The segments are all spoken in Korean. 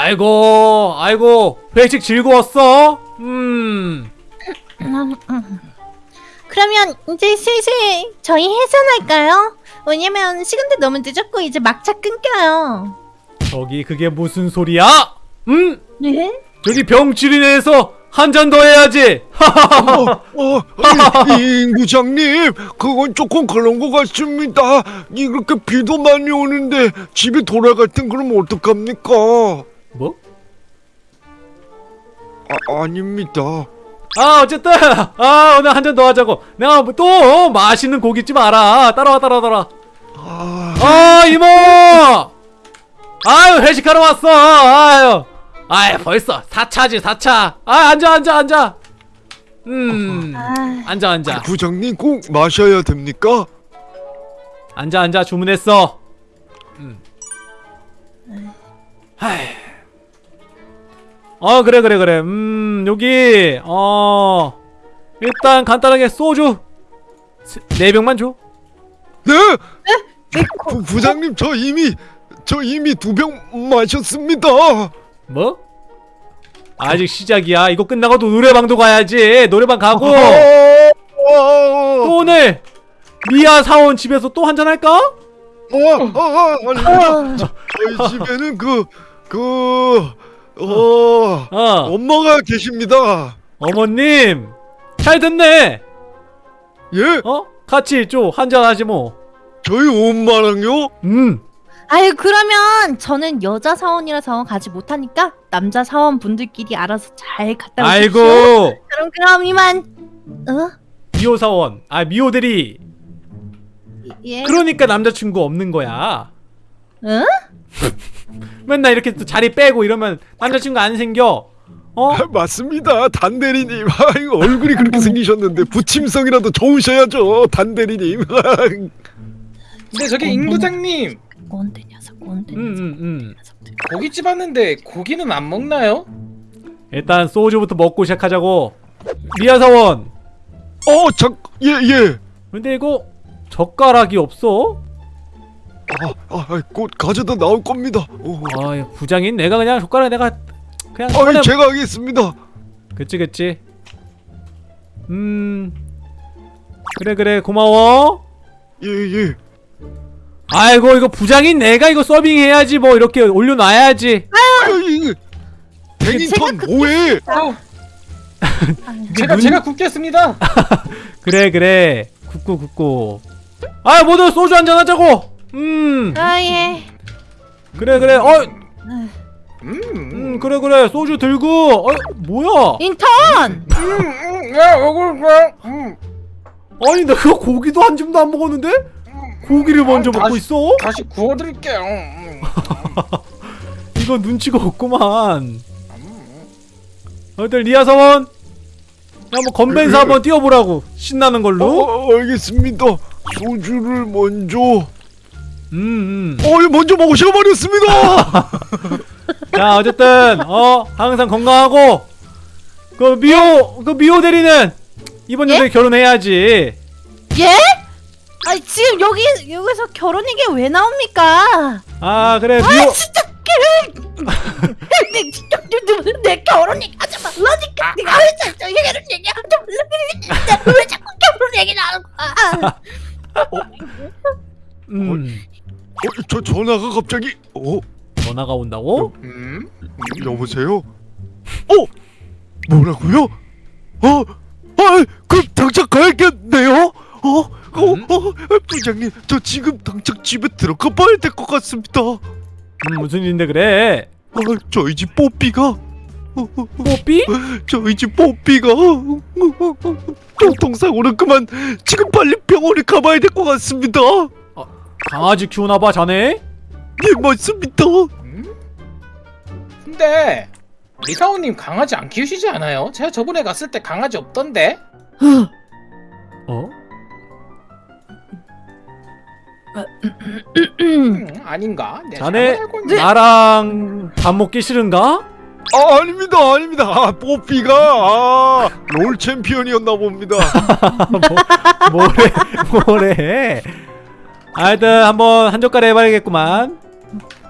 아이고 아이고 회식 즐거웠어? 음. 그러면 이제 슬슬 저희 해산할까요? 왜냐면 시간도 너무 늦었고 이제 막차 끊겨요. 저기 그게 무슨 소리야? 음 네? 저기 병치리네에서 한 잔 더 해야지 어, 어, 이, 임 부장님, 그건 조금 그런 것 같습니다. 이렇게 비도 많이 오는데 집에 돌아갈 땐 그럼 어떡합니까? 뭐? 아, 아닙니다. 아 어쨌든 아 오늘 한 잔 더 하자고. 내가 뭐또 맛있는 고깃집 알아 따라와 따라와 따라와. 아, 아 이모! 아유 회식하러 왔어. 아유. 아유 벌써. 4차지 4차. 아 앉아 앉아 앉아. 음 아, 앉아 앉아. 부장님 꼭 마셔야 됩니까? 앉아 앉아. 주문했어. 음. 하이. 어 그래 그래 그래 음 여기 어 일단 간단하게 소주 세- 네 병만 줘 네, 네, 부, 부장님 저 이미 저 이미 두 병 마셨습니다. 뭐? 아직 시작이야. 이거 끝나고도 노래방도 가야지. 노래방 가고 어, 어, 또 오늘 미아 사원 집에서 또 한잔 할까? 어, 어, 어, 아니, 어, 저희 집에는 그, 그, 어, 어. 엄마가 계십니다. 어머님 잘 됐네. 예? 어? 같이 좀 한잔 하지 뭐. 저희 엄마랑요? 음. 아유 그러면 저는 여자 사원이라서 가지 못하니까 남자 사원 분들끼리 알아서 잘 갔다 오십시오. 아이고 그럼 그럼 이만. 어? 미호 사원. 아 미호 대리. 예. 그러니까 남자친구 없는 거야. 응? 맨날 이렇게 또 자리 빼고 이러면 남자친구 안 생겨. 어? 아, 맞습니다. 단대리님. 아이고, 얼굴이 그렇게 생기셨는데 부침성이라도 좋으셔야죠. 단대리님. 근데 저기 임 부장님 꼰대 녀석 꼰대 음, 녀석 음, 음. 고깃집 왔는데 고기는 안 먹나요? 일단 소주부터 먹고 시작하자고. 미아 사원. 어, 작, 예, 예. 근데 이거 젓가락이 없어? 아, 아, 아, 곧 가져다 나올 겁니다. 어. 아 부장인 내가 그냥 젓가락 내가 그냥 아, 꺼내 제가 하겠습니다. 그치 그치 음 그래 그래 고마워 예, 예. 아이고 이거 부장인 내가 이거 서빙해야지 뭐 이렇게 올려놔야지 아, 이게 베닝턴 제가 뭐해? 제가 눈- 제가 굽겠습니다. 그래 그래 굽고 굽고 아 모두 소주 한잔 하자고 음. 아 예. 그래 그래. 어! 음, 음, 그래 그래. 소주 들고. 어 뭐야? 인턴. 음, 음, 야, 먹을 거야. 음, 아니 내가 고기도 한 줌도 안 먹었는데? 고기를 먼저 아, 먹고 다시- 있어? 다시 구워드릴게요. 음, 이거 눈치가 없구만. 음. 어들 리아 사원. 한번 건벤사 한번 띄워보라고. 신나는 어, 걸로. 어, 알겠습니다. 소주를 먼저. 음, 음. 어, 예, 먼저 마셔버렸습니다. 자 어쨌든 어 항상 건강하고 그 미호 그 미호 대리는 이번 예? 연도에 결혼해야지 예? 아니 지금 여기 여기서 결혼 얘기 왜 나옵니까? 아 그래 미호 아 진짜 내 진짜 내- 내 결혼 얘기 하지 말라니까 내가 왜 자꾸 결혼 얘기 하지 말라 왜 자꾸 결혼 얘기 나오는 거야? 음 어, 저 전화가 갑자기. 어, 전화가 온다고 음? 여보세요? 어, 뭐라고요? 어, 아, 그럼 당장 가야겠네요. 어, 어, 음? 어, 부장님, 저 지금 당장 집에 들어가 봐야 될 것 같습니다. 어, 음 무슨 일인데 그래 저희 집 뽀삐가. 어, 어, 뽀삐 저희 집 뽀삐가 교통사고는 그만 지금 빨리 병원에 가봐야 될 것 같습니다. 강아지 키우나봐 자네 예 맞습니다. 음? 근데 리사오님 강아지 안 키우시지 않아요? 제가 저번에 갔을 때 강아지 없던데? 어 음, 아닌가? 자네. 나랑 밥 먹기 싫은가 아 아닙니다 아닙니다. 아, 뽀삐가 아, 롤 챔피언이었나 봅니다. 뭐, 뭐래 뭐래 하여튼 한번 한 젓갈 해봐야겠구만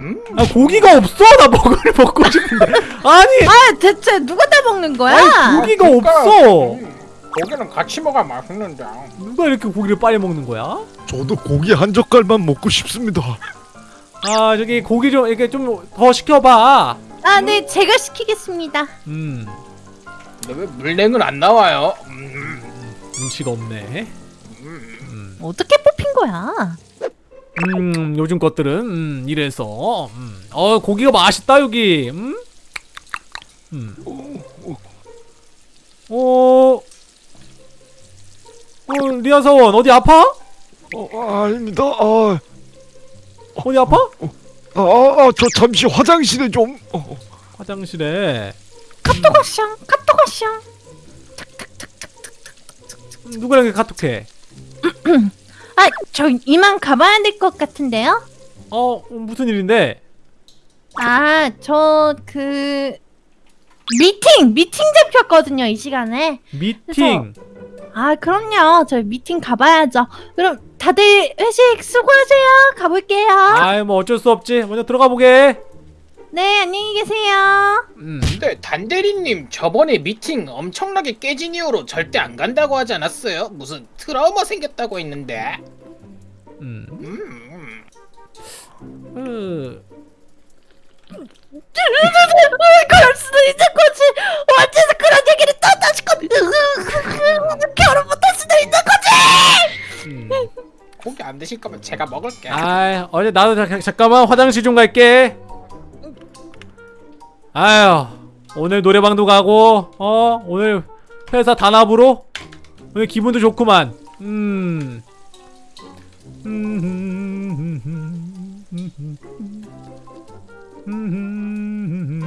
음? 아 고기가 없어 나 먹을 먹고 싶어 대체 누가 다 먹는 거야? 아니 고기가 그러니까, 없어 음, 고기는 같이 먹어야 맛있는데. 누가 이렇게 고기를 빨리 먹는 거야? 저도 고기 한 젓갈만 먹고 싶습니다. 아 저기 고기 좀 이렇게 좀 더 시켜봐 아, 네, 제가 시키겠습니다. 음 근데 왜 물냉은 안 나와요? 음, 눈치가 없네 음. 어떻게 뽑힌 거야? 음 요즘 것들은 음 이래서 음. 어 고기가 맛있다 여기 음? 음. 어... 어 리아 사원 어디 아파? 어, 아닙니다. 아, 어디 아파? 아, 아, 저 잠시 화장실에 좀. 어, 화장실에 카톡아샹, 카톡아샹. 음, 누구랑 이렇게 카톡해? 아, 저 이만 가봐야 될 것 같은데요? 어 무슨 일인데? 아, 저 그 미팅, 미팅 잡혔거든요, 이 시간에. 미팅 아, 그럼요. 저 미팅 가봐야죠. 그럼 다들 회식 수고하세요. 가볼게요. 아이 뭐 어쩔 수 없지 먼저 들어가 보게 네, 안녕히 계세요. 음. 근데 단대리님 저번에 미팅 엄청나게 깨진 이후로 절대 안 간다고 하지 않았어요? 무슨 트라우마 생겼다고 했는데. 음. 음, 음. 음. 그럴 수도 있는 거지. 어째서 그런 얘기를 또 다시 건 결혼 못할 수도 있는 거지. 음. 고기 안 드실 거면 제가 먹을게요. 아이 어제 나도 자, 잠깐만 화장실 좀 갈게 아유 오늘 노래방도 가고 어 오늘 회사 단합으로 오늘 기분도 좋구만 음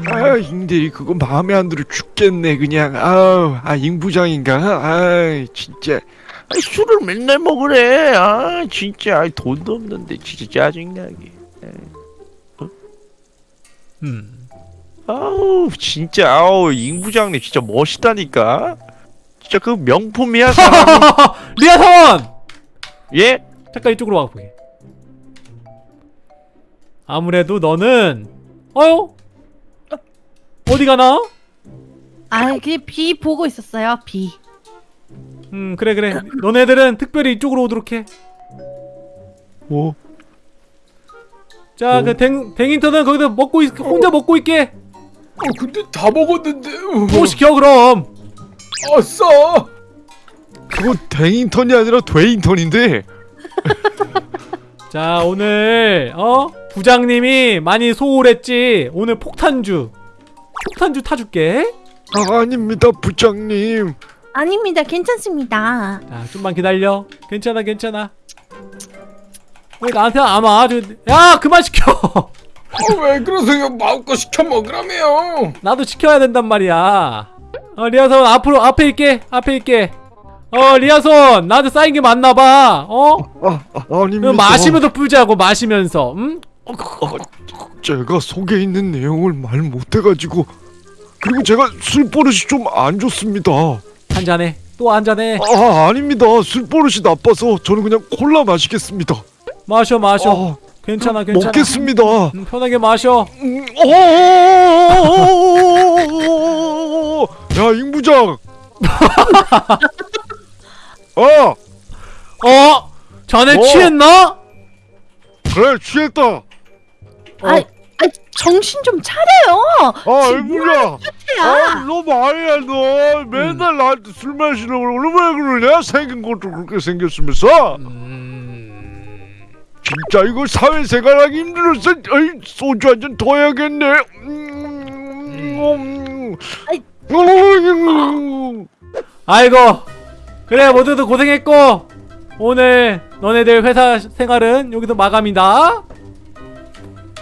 아, 인들이 그거 마음에 안 들어 죽겠네 그냥. 아우, 아, 임 부장인가? 아, 진짜. 아, 술을 맨날 먹으래. 아, 진짜. 아, 돈도 없는데 진짜 짜증나게. 음. 아우, 진짜. 아우, 임 부장님 진짜 멋있다니까. 진짜 그 명품이야. 리아 사원 예? 잠깐 이쪽으로 와 보게 아무래도 너는 어요 어디 가나 아, 그비 보고 있었어요. 비. 음 그래 그래 너네들은 특별히 이쪽으로 오도록 해 뭐? 자? 그 댕, 댕인턴은 거기서 먹고 있, 혼자 먹고 있게. 어, 근데 다 먹었는데. 또 시켜 그럼. 아싸. 그거 댕인턴이 아니라 되인턴인데. 자, 오늘 어 부장님이 많이 소홀했지. 오늘 폭탄주, 폭탄주 타줄게. 아, 아닙니다, 부장님. 아닙니다. 괜찮습니다. 자, 좀만 기다려. 괜찮아, 괜찮아. 왜 나한테? 저, 야, 그만 시켜. 어, 왜 그러세요? 마음껏 시켜 먹으라며요. 나도 시켜야 된단 말이야. 어, 리아손 앞으로 앞에 있게, 앞에 있게. 어, 리아손 나한테 쌓인 게 많나 봐. 어? 아, 아 아닙니다. 마시면서 풀자고 마시면서. 응? 제가 속에 있는 내용을 말 못해가지고 그리고 제가 술 버릇이 좀 안 좋습니다. 한 잔해. 또 한 잔해. 아 아닙니다. 술 버릇이 나빠서 저는 그냥 콜라 마시겠습니다. 마셔, 마셔. 아, 괜찮아, 괜찮아. 먹겠습니다. 음, 편하게 마셔. 음, 어, 야 임부장. 어 어? 전에 어. 취했나? 그래 취했다. 아, 아, 정신 좀 차려요. 아 임부장. 아, 야. 너 말이야 너 맨날 나한테 술 마시려고 그러고 왜 그러냐 생긴 것도 그렇게 생겼으면서 음... 진짜 이거 사회생활하기 힘들어서 어이, 소주 한 잔 더 해야겠네 음, 음, 아이. 음. 아이고. 그래, 모두들 고생했고. 오늘 너네들 회사 생활은 여기서 마감이다.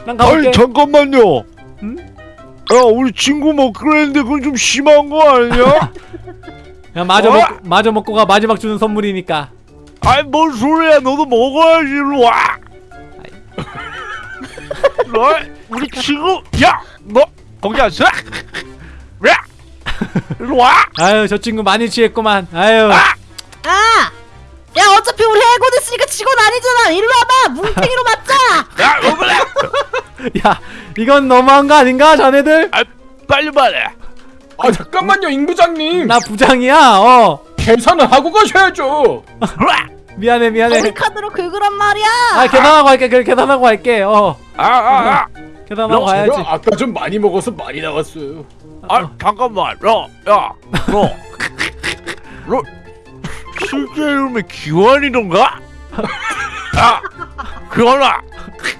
난 가볼게. 아니 잠깐만요 응? 야 우리 친구 뭐 그랬는데 그건 좀 심한 거 아니야? 야, 마저 어? 먹고, 마저 먹고 가. 마지막 주는 선물이니까. 아이 뭔 소리야 너도 먹어야지 일로 와 너, 우리 친구 야너 거기 앉아 야 일로 와 아유, 저 친구 많이 취했구만. 아유. 아! 야, 어차피 우리 해고 됐으니까 직원 아니잖아. 일로 와봐. 뭉탱이로 맞자. 야, 오글래! 야, 이건 너무한 거 아닌가, 자네들? 아, 빨리 말해. 아 잠깐만요 임 부장님 나 부장이야 어 계산을 하고 가셔야죠 미안해 미안해. 우리 카드로 긁으란 말이야. 아 계산하고 할게 그래 계산하고 할게. 어. 아, 아, 아, 계산하고 가야지. 제가 아까 좀 많이 먹어서 많이 나왔어요. 아, 잠깐만, 야, 야, 너, 너 실제 이름이 기환이던가? 아, 기환아,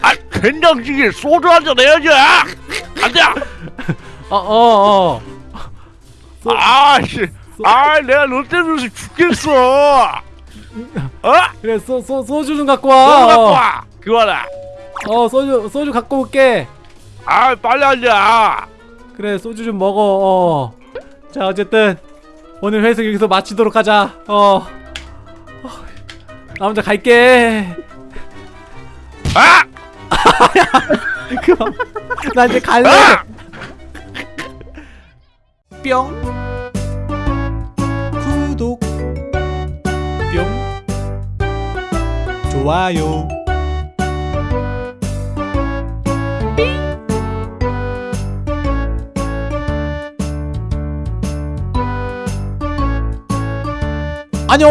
아, 된장찌개 소주 한잔 해야지. 안 돼. 어어어. 소- 아, 씨, 아, 내가 너 때문에 죽겠어. 어? 그래 소, 소, 소주 좀 갖고 소주 갖고 와. 와, 기환아. 어, 어 소주 소주 갖고 올게. 아, 빨리 앉아. 그래 소주 좀 먹어 어 자 어쨌든 오늘 회식 여기서 마치도록 하자 어. 어, 나 혼자 갈게. 아, 그럼 나 이제 갈래. 아! 뿅 좋아요. 안녕